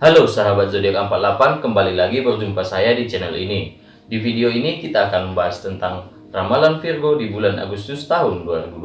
Halo sahabat zodiak 48, kembali lagi berjumpa saya di channel ini. Di video ini kita akan membahas tentang ramalan Virgo di bulan Agustus tahun 2020.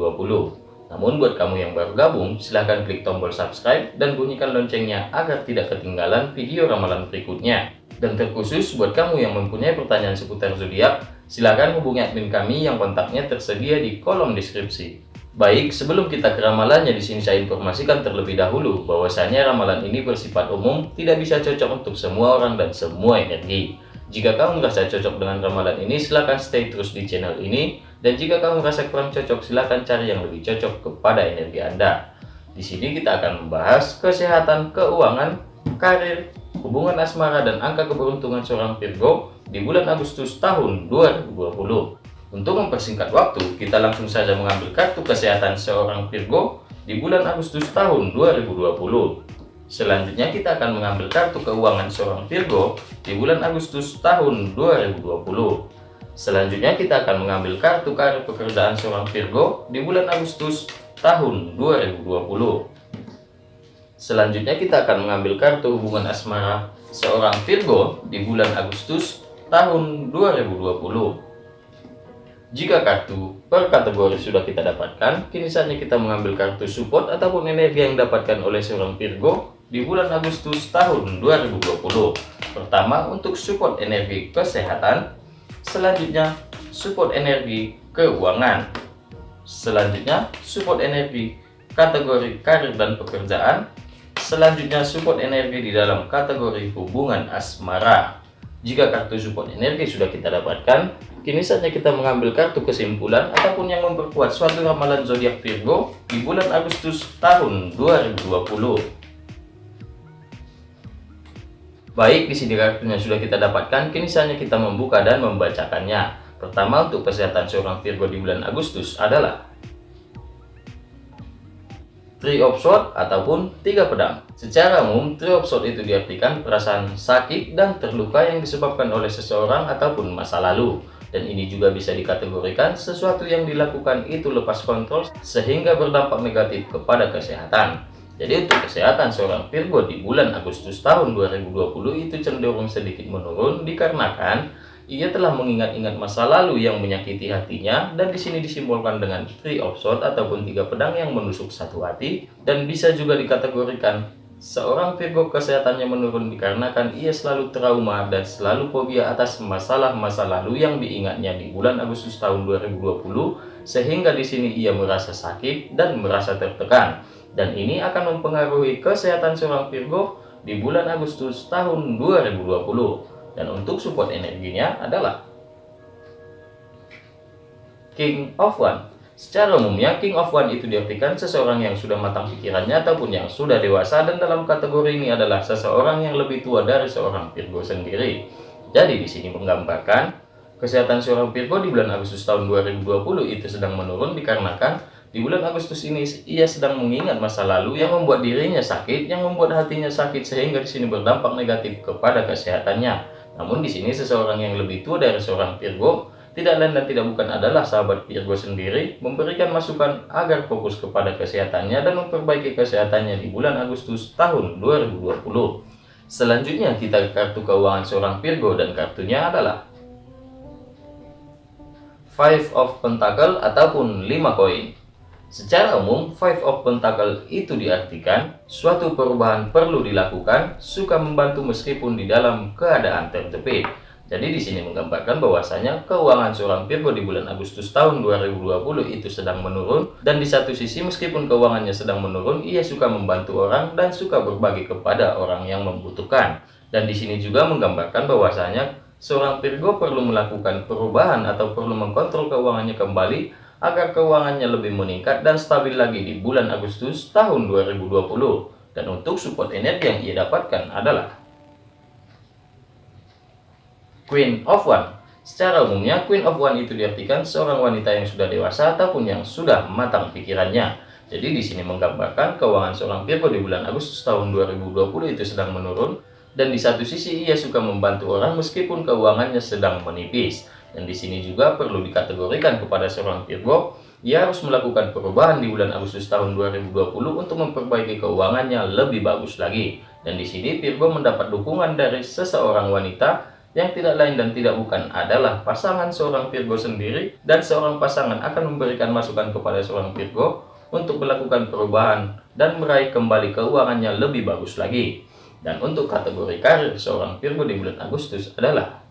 Namun buat kamu yang baru gabung, silahkan klik tombol subscribe dan bunyikan loncengnya agar tidak ketinggalan video ramalan berikutnya. Dan terkhusus buat kamu yang mempunyai pertanyaan seputar zodiak, silahkan hubungi admin kami yang kontaknya tersedia di kolom deskripsi. Baik, sebelum kita ke ramalannya di sini saya informasikan terlebih dahulu bahwasanya ramalan ini bersifat umum, tidak bisa cocok untuk semua orang dan semua energi. Jika kamu merasa cocok dengan ramalan ini, silahkan stay terus di channel ini. Dan jika kamu merasa kurang cocok, silahkan cari yang lebih cocok kepada energi Anda. Di sini kita akan membahas kesehatan, keuangan, karir, hubungan asmara, dan angka keberuntungan seorang Virgo di bulan Agustus tahun 2020. Untuk mempersingkat waktu, kita langsung saja mengambil kartu kesehatan seorang Virgo di bulan Agustus tahun 2020. Selanjutnya kita akan mengambil kartu keuangan seorang Virgo di bulan Agustus tahun 2020. Selanjutnya kita akan mengambil kartu karir pekerjaan seorang Virgo di bulan Agustus tahun 2020. Selanjutnya kita akan mengambil kartu hubungan asmara seorang Virgo di bulan Agustus tahun 2020. Jika kartu per kategori sudah kita dapatkan, kini saatnya kita mengambil kartu support ataupun energi yang didapatkan oleh seorang Virgo di bulan Agustus tahun 2020. Pertama, untuk support energi kesehatan. Selanjutnya, support energi keuangan. Selanjutnya, support energi kategori karir dan pekerjaan. Selanjutnya, support energi di dalam kategori hubungan asmara. Jika kartu support energi sudah kita dapatkan, kini saatnya kita mengambil kartu kesimpulan ataupun yang memperkuat suatu ramalan zodiak Virgo di bulan Agustus tahun 2020. Baik, di sini kartunya sudah kita dapatkan, kini saatnya kita membuka dan membacakannya. Pertama untuk kesehatan seorang Virgo di bulan Agustus adalah Three of Swords ataupun tiga pedang. Secara umum, Three of Swords itu diartikan perasaan sakit dan terluka yang disebabkan oleh seseorang ataupun masa lalu. Dan ini juga bisa dikategorikan sesuatu yang dilakukan itu lepas kontrol sehingga berdampak negatif kepada kesehatan. Jadi untuk kesehatan seorang Virgo di bulan Agustus tahun 2020 itu cenderung sedikit menurun dikarenakan ia telah mengingat-ingat masa lalu yang menyakiti hatinya dan di sini disimbolkan dengan Three of Swords ataupun tiga pedang yang menusuk satu hati dan bisa juga dikategorikan seorang Virgo kesehatannya menurun dikarenakan ia selalu trauma dan selalu fobia atas masalah-masa lalu yang diingatnya di bulan Agustus tahun 2020 sehingga di sini ia merasa sakit dan merasa tertekan dan ini akan mempengaruhi kesehatan seorang Virgo di bulan Agustus tahun 2020 dan untuk support energinya adalah King of One. Secara umumnya, King of One itu diartikan seseorang yang sudah matang pikirannya ataupun yang sudah dewasa dan dalam kategori ini adalah seseorang yang lebih tua dari seorang Virgo sendiri. Jadi di sini menggambarkan kesehatan seorang Virgo di bulan Agustus tahun 2020 itu sedang menurun dikarenakan di bulan Agustus ini ia sedang mengingat masa lalu yang membuat dirinya sakit, yang membuat hatinya sakit sehingga di sini berdampak negatif kepada kesehatannya. Namun di sini seseorang yang lebih tua dari seorang Virgo tidak lain dan tidak bukan adalah sahabat Virgo sendiri memberikan masukan agar fokus kepada kesehatannya dan memperbaiki kesehatannya di bulan Agustus tahun 2020. Selanjutnya kita kartu keuangan seorang Virgo dan kartunya adalah Five of Pentacle ataupun 5 koin. Secara umum, Five of Pentacle itu diartikan suatu perubahan perlu dilakukan, suka membantu meskipun di dalam keadaan terjepit. Jadi di sini menggambarkan bahwasanya keuangan seorang Virgo di bulan Agustus tahun 2020 itu sedang menurun dan di satu sisi meskipun keuangannya sedang menurun, ia suka membantu orang dan suka berbagi kepada orang yang membutuhkan. Dan di sini juga menggambarkan bahwasanya seorang Virgo perlu melakukan perubahan atau perlu mengkontrol keuangannya kembali agar keuangannya lebih meningkat dan stabil lagi di bulan Agustus tahun 2020. Dan untuk support energi yang ia dapatkan adalah Queen of One. Secara umumnya, Queen of One itu diartikan seorang wanita yang sudah dewasa ataupun yang sudah matang pikirannya. Jadi di sini menggambarkan keuangan seorang Virgo di bulan Agustus tahun 2020 itu sedang menurun dan di satu sisi ia suka membantu orang meskipun keuangannya sedang menipis. Dan di sini juga perlu dikategorikan kepada seorang Virgo, ia harus melakukan perubahan di bulan Agustus tahun 2020 untuk memperbaiki keuangannya lebih bagus lagi. Dan di sini Virgo mendapat dukungan dari seseorang wanita yang tidak lain dan tidak bukan adalah pasangan seorang Virgo sendiri dan seorang pasangan akan memberikan masukan kepada seorang Virgo untuk melakukan perubahan dan meraih kembali keuangannya lebih bagus lagi. Dan untuk kategori karir seorang Virgo di bulan Agustus adalah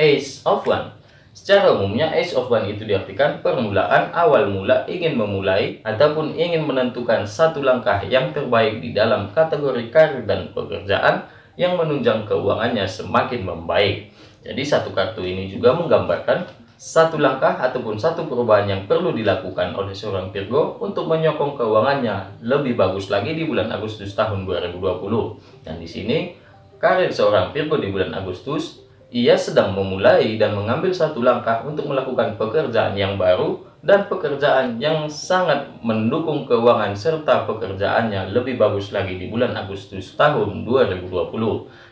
Ace of One. Secara umumnya Ace of One itu diartikan permulaan awal mula ingin memulai ataupun ingin menentukan satu langkah yang terbaik di dalam kategori karir dan pekerjaan yang menunjang keuangannya semakin membaik. Jadi satu kartu ini juga menggambarkan satu langkah ataupun satu perubahan yang perlu dilakukan oleh seorang Virgo untuk menyokong keuangannya lebih bagus lagi di bulan Agustus tahun 2020. Dan di sini karir seorang Virgo di bulan Agustus ia sedang memulai dan mengambil satu langkah untuk melakukan pekerjaan yang baru dan pekerjaan yang sangat mendukung keuangan serta pekerjaannya lebih bagus lagi di bulan Agustus tahun 2020.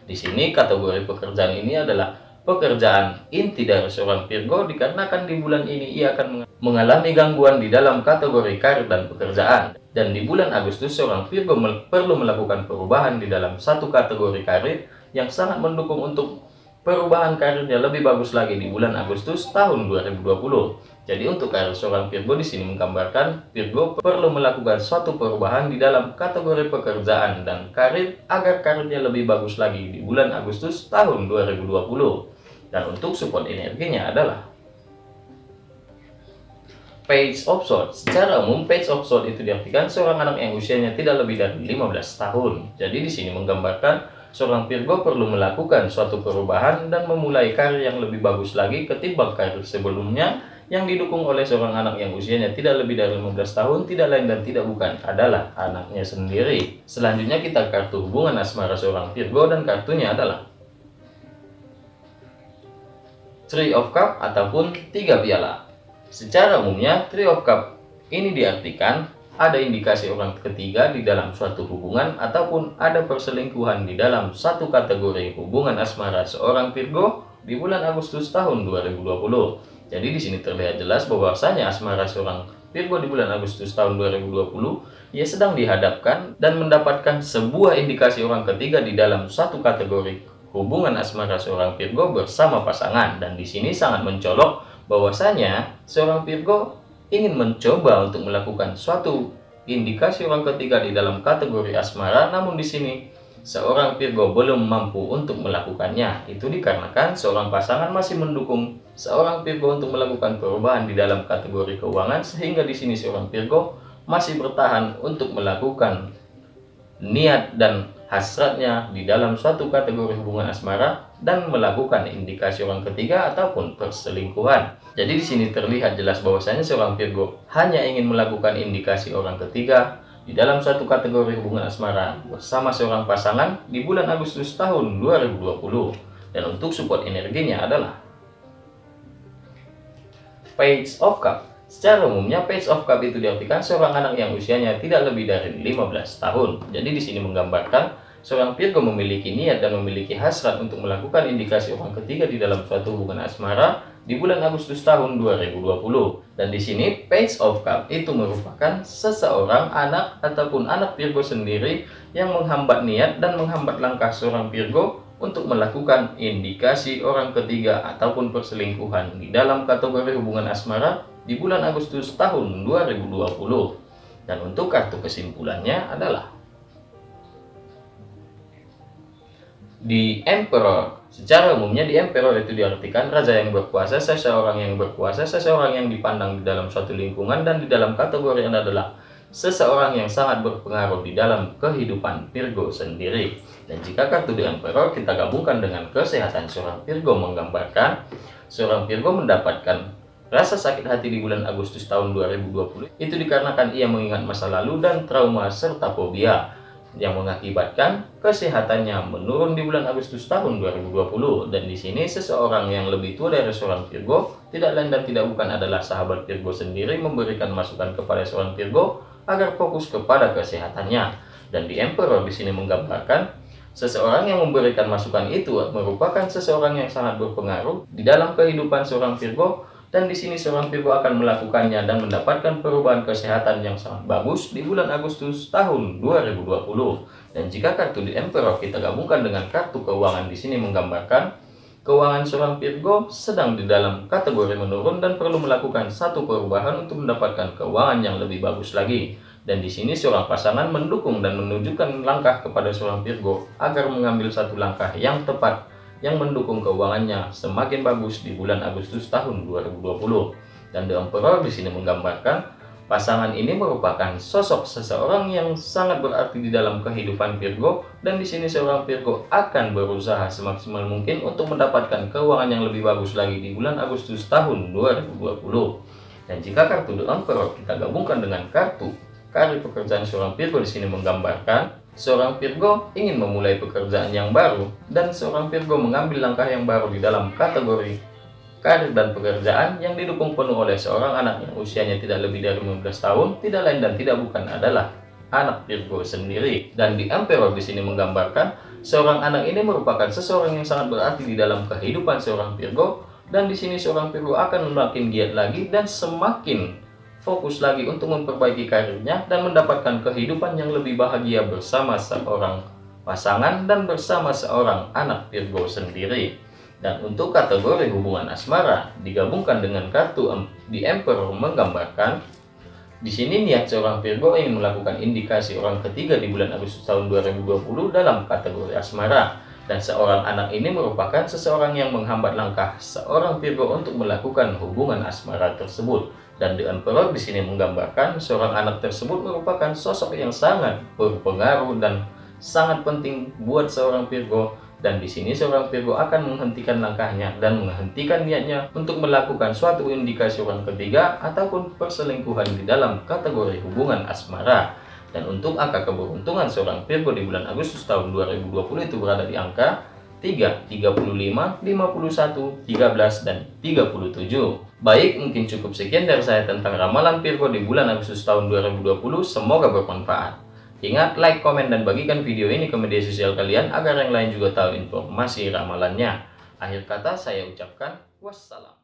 Di sini kategori pekerjaan ini adalah pekerjaan inti dari seorang Virgo dikarenakan di bulan ini ia akan mengalami gangguan di dalam kategori karir dan pekerjaan. Dan di bulan Agustus seorang Virgo perlu melakukan perubahan di dalam satu kategori karir yang sangat mendukung untuk perubahan karirnya lebih bagus lagi di bulan Agustus tahun 2020. Jadi untuk karir seorang Virgo di sini menggambarkan Virgo perlu melakukan suatu perubahan di dalam kategori pekerjaan dan karir agar karirnya lebih bagus lagi di bulan Agustus tahun 2020. Dan untuk support energinya adalah Page of Swords. Secara umum, Page of Swords itu diartikan seorang anak yang usianya tidak lebih dari 15 tahun. Jadi di sini menggambarkan seorang Virgo perlu melakukan suatu perubahan dan memulai karir yang lebih bagus lagi ketimbang karir sebelumnya yang didukung oleh seorang anak yang usianya tidak lebih dari 15 tahun, tidak lain dan tidak bukan adalah anaknya sendiri. Selanjutnya kita kartu hubungan asmara seorang Virgo dan kartunya adalah Three of Cup ataupun tiga piala. Secara umumnya, Three of Cup ini diartikan ada indikasi orang ketiga di dalam suatu hubungan ataupun ada perselingkuhan di dalam satu kategori hubungan asmara seorang Virgo di bulan Agustus tahun 2020. Jadi di sini terlihat jelas bahwasanya asmara seorang Virgo di bulan Agustus tahun 2020 ia sedang dihadapkan dan mendapatkan sebuah indikasi orang ketiga di dalam satu kategori hubungan asmara seorang Virgo bersama pasangan. Dan di sini sangat mencolok bahwasanya seorang Virgo ingin mencoba untuk melakukan suatu indikasi orang ketiga di dalam kategori asmara namun di sini seorang Virgo belum mampu untuk melakukannya. Itu dikarenakan seorang pasangan masih mendukung seorang Virgo untuk melakukan perubahan di dalam kategori keuangan sehingga di sini seorang Virgo masih bertahan untuk melakukan niat dan hasratnya di dalam suatu kategori hubungan asmara dan melakukan indikasi orang ketiga ataupun perselingkuhan. Jadi di sini terlihat jelas bahwasanya seorang Virgo hanya ingin melakukan indikasi orang ketiga di dalam suatu kategori hubungan asmara bersama seorang pasangan di bulan Agustus tahun 2020. Dan untuk support energinya adalah Page of Cup Secara umumnya page of cup itu diartikan seorang anak yang usianya tidak lebih dari 15 tahun. Jadi di sini menggambarkan seorang Virgo memiliki niat dan memiliki hasrat untuk melakukan indikasi orang ketiga di dalam suatu hubungan asmara di bulan Agustus tahun 2020. Dan di sini page of cup itu merupakan seseorang anak ataupun anak Virgo sendiri yang menghambat niat dan menghambat langkah seorang Virgo untuk melakukan indikasi orang ketiga ataupun perselingkuhan di dalam kategori hubungan asmara di bulan Agustus tahun 2020. Dan untuk kartu kesimpulannya adalah di Emperor. Secara umumnya di Emperor itu diartikan raja yang berkuasa, seseorang yang berkuasa, seseorang yang dipandang di dalam suatu lingkungan dan di dalam kategori yang adalah seseorang yang sangat berpengaruh di dalam kehidupan Virgo sendiri. Dan jika kartu di Emperor kita gabungkan dengan kesehatan seorang Virgo menggambarkan seorang Virgo mendapatkan Rasa sakit hati di bulan Agustus tahun 2020 itu dikarenakan ia mengingat masa lalu dan trauma serta fobia yang mengakibatkan kesehatannya menurun di bulan Agustus tahun 2020 dan di sini seseorang yang lebih tua dari seorang Virgo tidak lain dan tidak bukan adalah sahabat Virgo sendiri memberikan masukan kepada seorang Virgo agar fokus kepada kesehatannya dan di Emperor di sini menggambarkan seseorang yang memberikan masukan itu merupakan seseorang yang sangat berpengaruh di dalam kehidupan seorang Virgo dan di sini seorang Virgo akan melakukannya dan mendapatkan perubahan kesehatan yang sangat bagus di bulan Agustus tahun 2020. Dan jika kartu di Emperor kita gabungkan dengan kartu keuangan di sini menggambarkan keuangan seorang Virgo sedang di dalam kategori menurun dan perlu melakukan satu perubahan untuk mendapatkan keuangan yang lebih bagus lagi. Dan di sini seorang pasangan mendukung dan menunjukkan langkah kepada seorang Virgo agar mengambil satu langkah yang tepat yang mendukung keuangannya semakin bagus di bulan Agustus tahun 2020. Dan The Emperor di sini menggambarkan pasangan ini merupakan sosok seseorang yang sangat berarti di dalam kehidupan Virgo dan di sini seorang Virgo akan berusaha semaksimal mungkin untuk mendapatkan keuangan yang lebih bagus lagi di bulan Agustus tahun 2020. Dan jika kartu The Emperor kita gabungkan dengan kartu Karir pekerjaan seorang Virgo di sini menggambarkan seorang Virgo ingin memulai pekerjaan yang baru dan seorang Virgo mengambil langkah yang baru di dalam kategori karir dan pekerjaan yang didukung penuh oleh seorang anak yang usianya tidak lebih dari 15 tahun, tidak lain dan tidak bukan adalah anak Virgo sendiri. Dan di Emperor di sini menggambarkan seorang anak ini merupakan seseorang yang sangat berarti di dalam kehidupan seorang Virgo dan di sini seorang Virgo akan semakin giat lagi dan semakin fokus lagi untuk memperbaiki karirnya dan mendapatkan kehidupan yang lebih bahagia bersama seorang pasangan dan bersama seorang anak Virgo sendiri. Dan untuk kategori hubungan asmara digabungkan dengan kartu di Emperor menggambarkan di sini niat seorang Virgo ingin melakukan indikasi orang ketiga di bulan Agustus tahun 2020 dalam kategori asmara dan seorang anak ini merupakan seseorang yang menghambat langkah seorang Virgo untuk melakukan hubungan asmara tersebut. Dan The Emperor di sini menggambarkan seorang anak tersebut merupakan sosok yang sangat berpengaruh dan sangat penting buat seorang Virgo dan di sini seorang Virgo akan menghentikan langkahnya dan menghentikan niatnya untuk melakukan suatu indikasi orang ketiga ataupun perselingkuhan di dalam kategori hubungan asmara. Dan untuk angka keberuntungan seorang Virgo di bulan Agustus tahun 2020 itu berada di angka 3, 35, 51, 13, dan 37. Baik, mungkin cukup sekian dari saya tentang ramalan Virgo di bulan Agustus tahun 2020. Semoga bermanfaat. Ingat, like, komen, dan bagikan video ini ke media sosial kalian agar yang lain juga tahu informasi ramalannya. Akhir kata saya ucapkan wassalam.